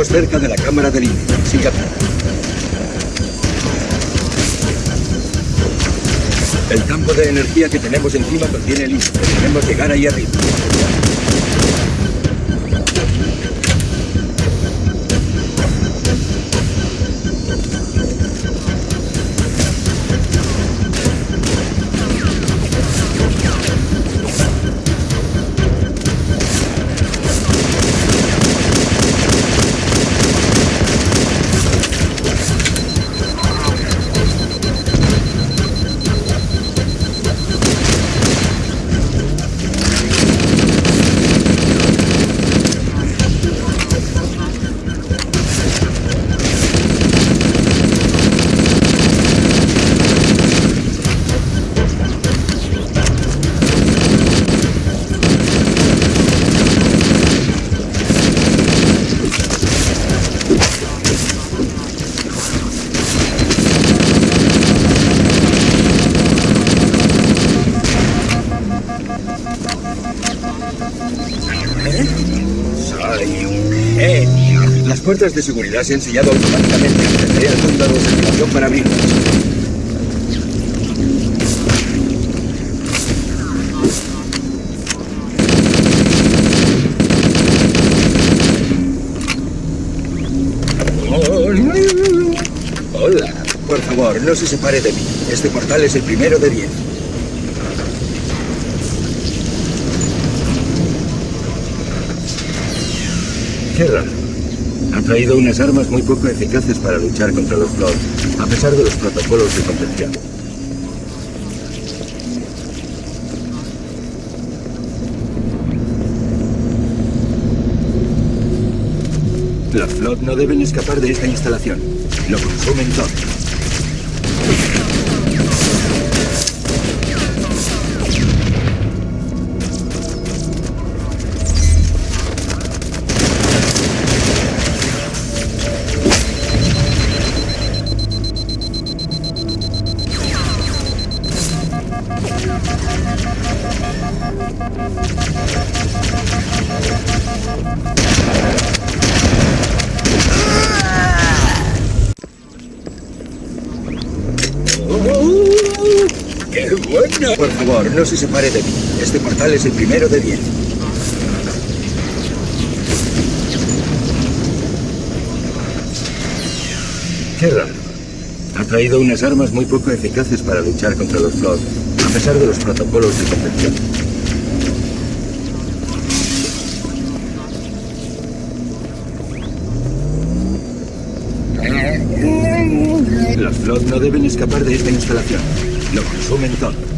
Estamos cerca de la cámara del límite. Siga. El campo de energía que tenemos encima contiene límite. Debemos llegar ahí arriba. Las puertas de seguridad se han sellado automáticamente. Tendré al fondo de ventilación para abrirlas. Hola. Por favor, no se separe de mí. Este portal es el primero de diez. Qué raro. Traído unas armas muy poco eficaces para luchar contra los Flood, a pesar de los protocolos de contención. Los Flood no deben escapar de esta instalación. Lo consumen todo. No se separe de mí. Este portal es el primero de diez. Qué raro. Ha traído unas armas muy poco eficaces para luchar contra los Flood, a pesar de los protocolos de contención. Los Flood no deben escapar de esta instalación. Lo consumen todo.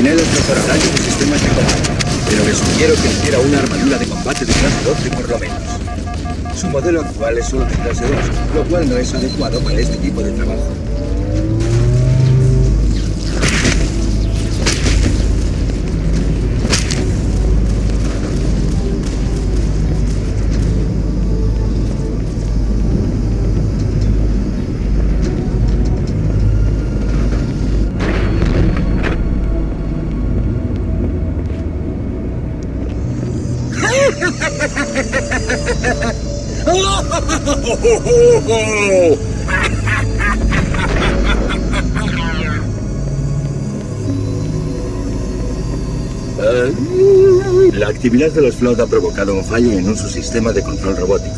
Centinelas mejorarán sus sistemas de combate, pero les sugiero que hiciera una armadura de combate de clase 12 por lo menos. Su modelo actual es solo de clase 2, lo cual no es adecuado para este tipo de trabajo. La actividad de los Flood ha provocado un fallo en un subsistema de control robótico.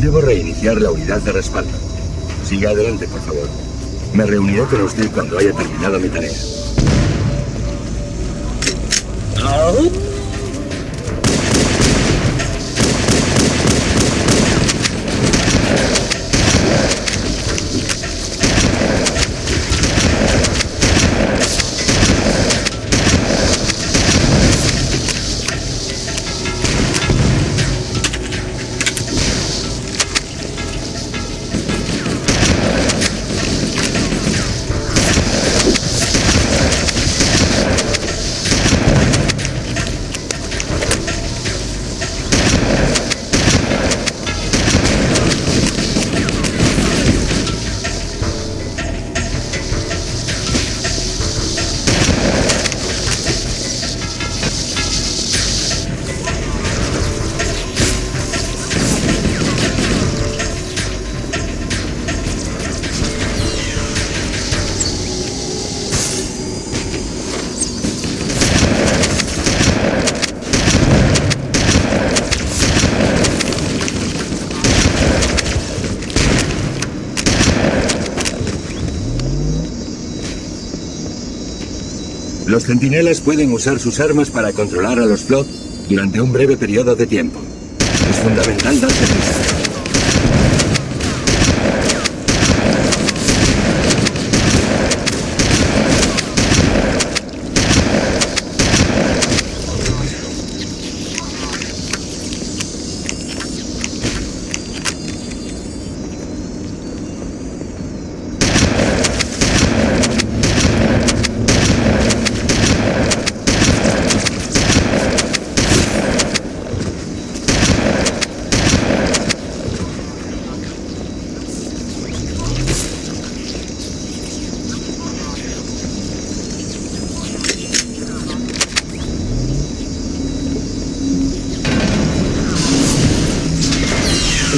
Debo reiniciar la unidad de respaldo. Siga adelante, por favor. Me reuniré con usted cuando haya terminado mi tarea. Los centinelas pueden usar sus armas para controlar a los flot durante un breve periodo de tiempo. Es fundamental darse.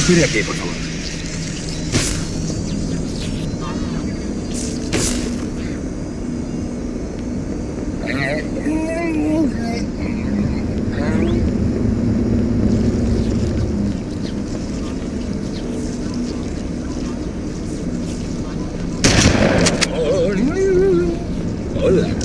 Espere aquí, por favor. Hola.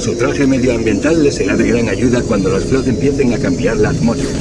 Su traje medioambiental le será de gran ayuda cuando los flot empiecen a cambiar la atmósfera.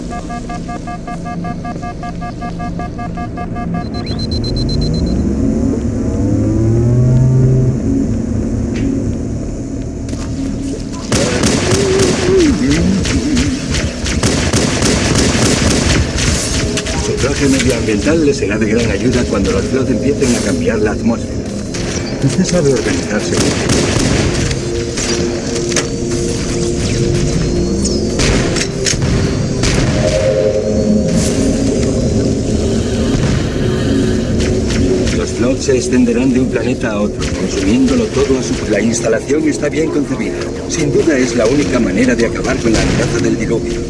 Su traje medioambiental le será de gran ayuda cuando los flot empiecen a cambiar la atmósfera. Usted sabe organizarse se extenderán de un planeta a otro, consumiéndolo todo a su... La instalación está bien concebida. Sin duda es la única manera de acabar con la amenaza del diluvio.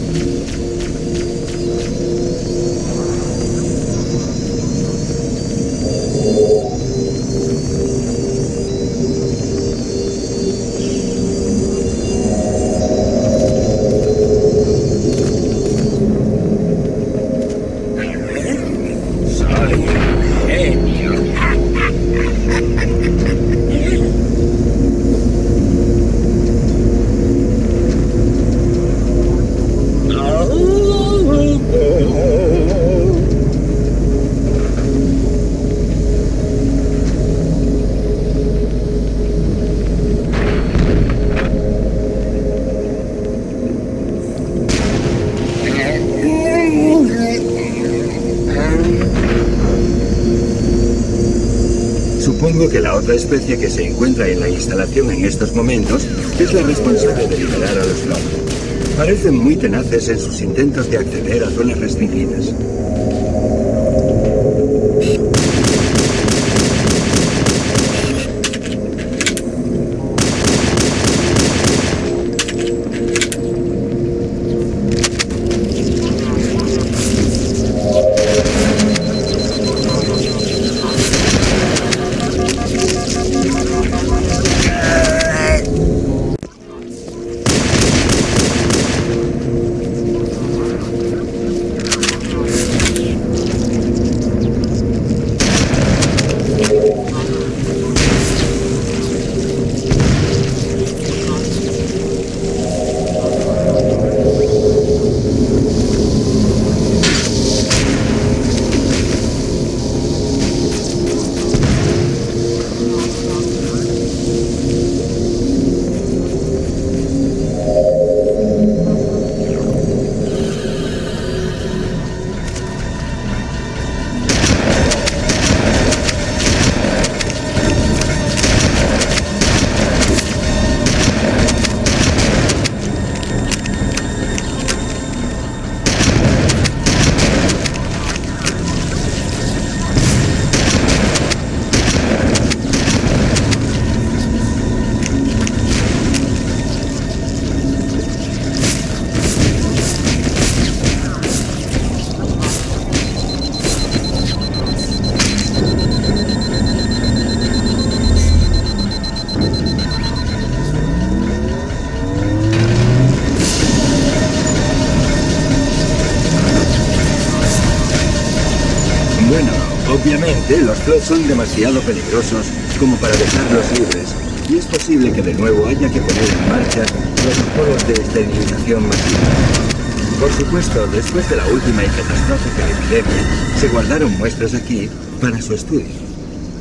Supongo que la otra especie que se encuentra en la instalación en estos momentos es la responsable de liberar a los Flood. Parecen muy tenaces en sus intentos de acceder a zonas restringidas. Los flots son demasiado peligrosos como para dejarlos libres, y es posible que de nuevo haya que poner en marcha protocolos de esterilización masiva. Por supuesto, después de la última y catastrófica epidemia, se guardaron muestras aquí para su estudio.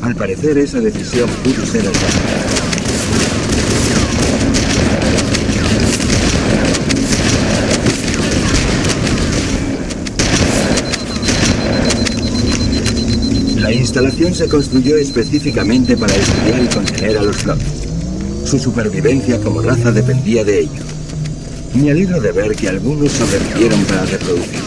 Al parecer, esa decisión pudo ser aceptada. La instalación se construyó específicamente para estudiar y contener a los Flock. Su supervivencia como raza dependía de ello. Me alegro de ver que algunos sobrevivieron para reproducirse.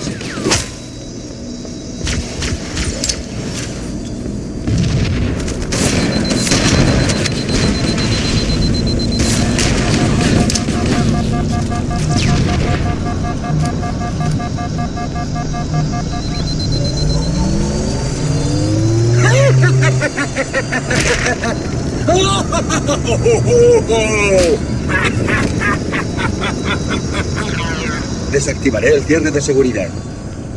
Desactivaré el cierre de seguridad.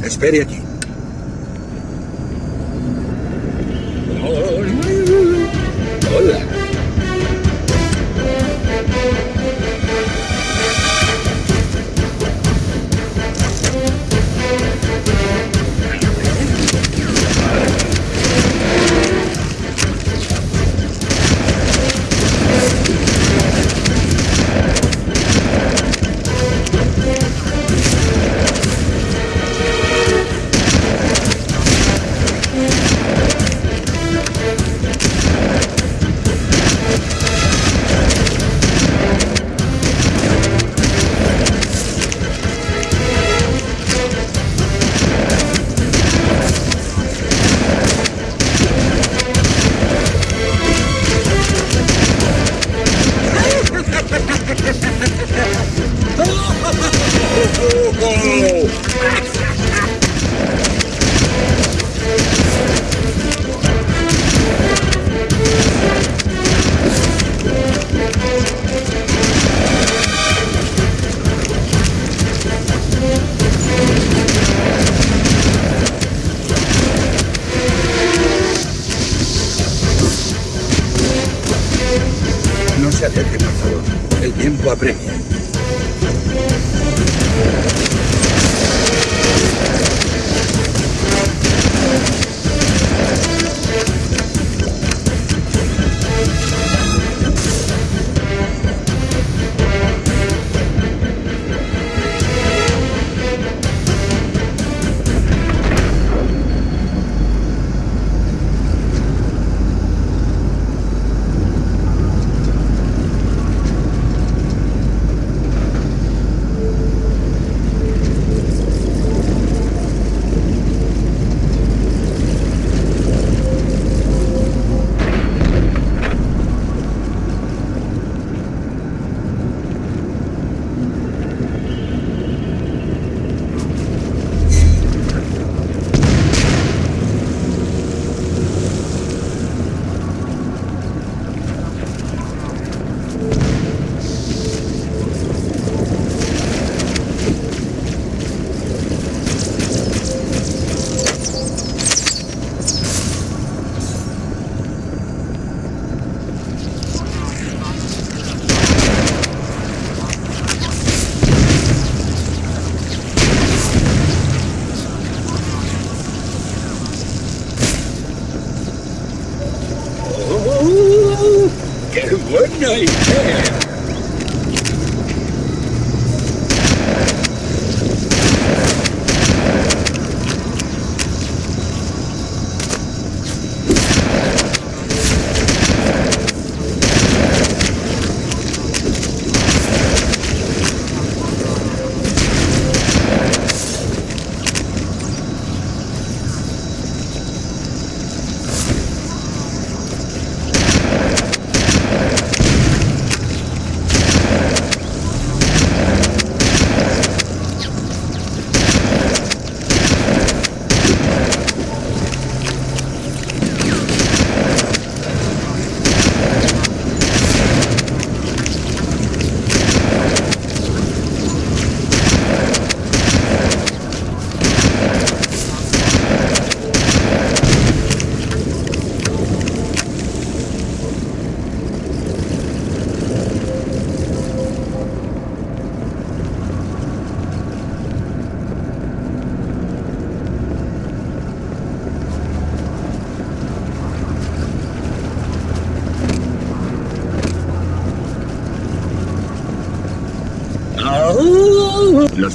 Espere aquí.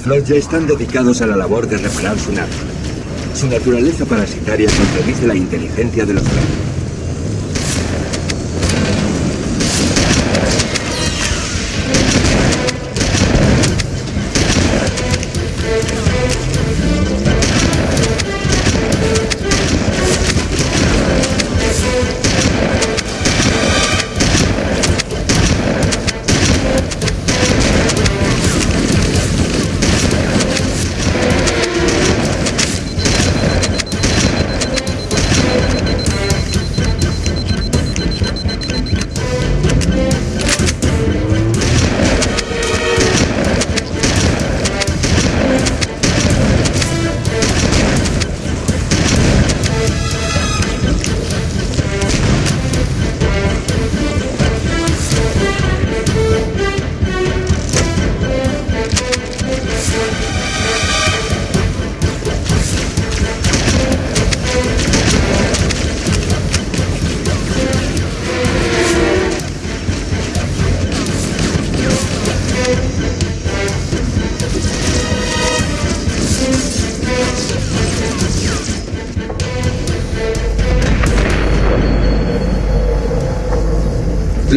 Flots ya están dedicados a la labor de reparar su nave. Su naturaleza parasitaria contradice la inteligencia de los Flots.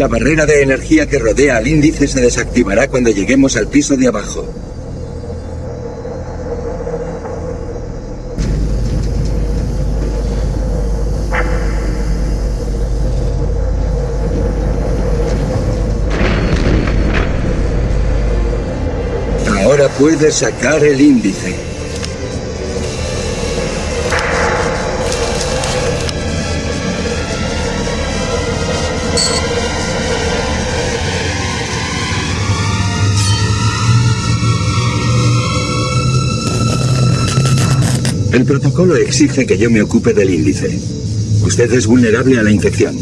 La barrera de energía que rodea al índice se desactivará cuando lleguemos al piso de abajo. Ahora puedes sacar el índice. El protocolo exige que yo me ocupe del índice. Usted es vulnerable a la infección.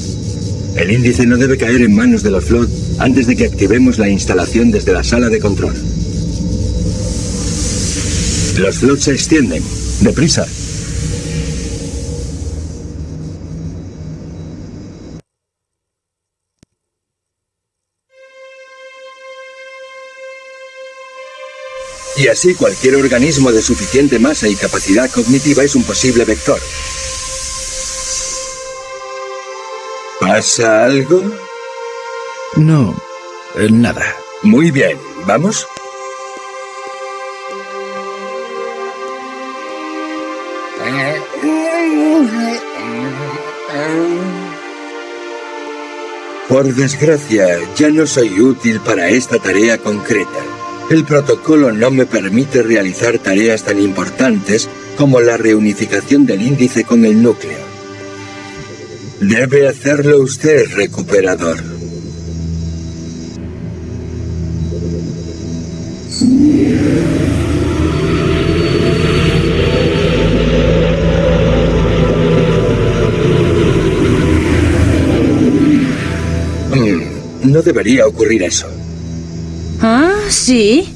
El índice no debe caer en manos de los FLOT antes de que activemos la instalación desde la sala de control. Los FLOT se extienden. Deprisa. Y así cualquier organismo de suficiente masa y capacidad cognitiva es un posible vector. ¿Pasa algo? No, eh, nada. Muy bien, ¿vamos? Por desgracia, ya no soy útil para esta tarea concreta. El protocolo no me permite realizar tareas tan importantes como la reunificación del índice con el núcleo. Debe hacerlo usted, recuperador. Mm, no debería ocurrir eso. ¿Ah, sí?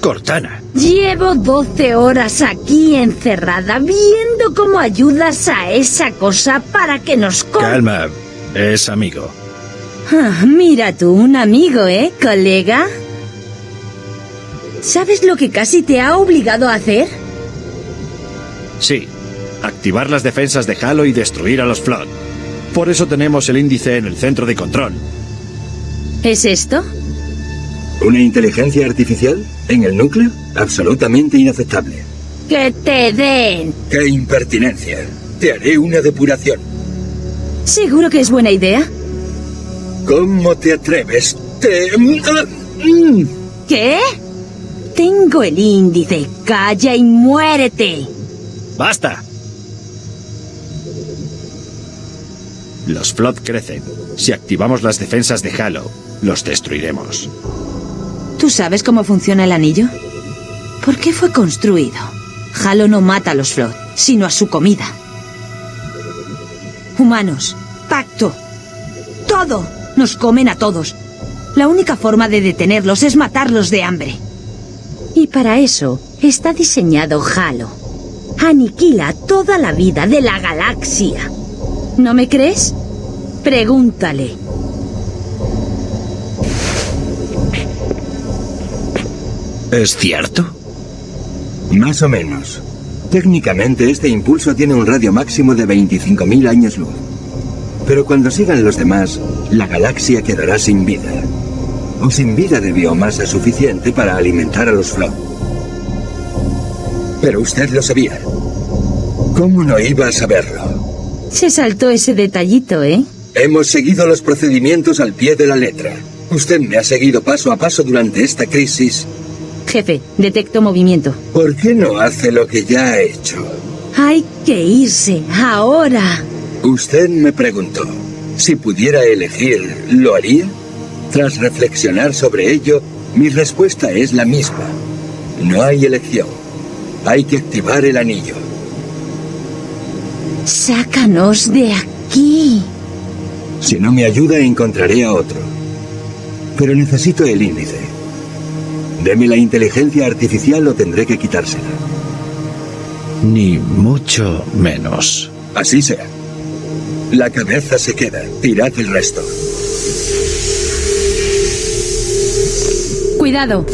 Cortana. Llevo 12 horas aquí encerrada viendo cómo ayudas a esa cosa para que nos... Calma, es amigo. Ah, mira tú, un amigo, ¿eh, colega? ¿Sabes lo que casi te ha obligado a hacer? Sí, activar las defensas de Halo y destruir a los Flood. Por eso tenemos el índice en el centro de control. ¿Es esto? ¿Una inteligencia artificial? ¿En el núcleo? Absolutamente inaceptable. ¡Que te den! ¡Qué impertinencia! Te haré una depuración. ¿Seguro que es buena idea? ¿Cómo te atreves? Te... Mm. ¿Qué? Tengo el índice. Calla y muérete. ¡Basta! Los Flood crecen. Si activamos las defensas de Halo, los destruiremos. ¿Tú sabes cómo funciona el anillo? ¿Por qué fue construido? Halo no mata a los Flood, sino a su comida. Humanos, pacto, todo. Nos comen a todos. La única forma de detenerlos es matarlos de hambre. Y para eso está diseñado Halo. Aniquila toda la vida de la galaxia. ¿No me crees? Pregúntale. ¿Es cierto? Más o menos. Técnicamente este impulso tiene un radio máximo de 25.000 años luz. Pero cuando sigan los demás, la galaxia quedará sin vida. O sin vida de biomasa suficiente para alimentar a los Flood. Pero usted lo sabía. ¿Cómo no iba a saberlo? Se saltó ese detallito, ¿eh? Hemos seguido los procedimientos al pie de la letra. Usted me ha seguido paso a paso durante esta crisis. Jefe, detecto movimiento. ¿Por qué no hace lo que ya ha hecho? Hay que irse, ahora. Usted me preguntó, si pudiera elegir, ¿lo haría? Tras reflexionar sobre ello, mi respuesta es la misma. No hay elección. Hay que activar el anillo. Sácanos de aquí. Si no me ayuda, encontraré a otro. Pero necesito el índice. Deme la inteligencia artificial o tendré que quitársela. Ni mucho menos. Así será. La cabeza se queda. Tirad el resto. Cuidado.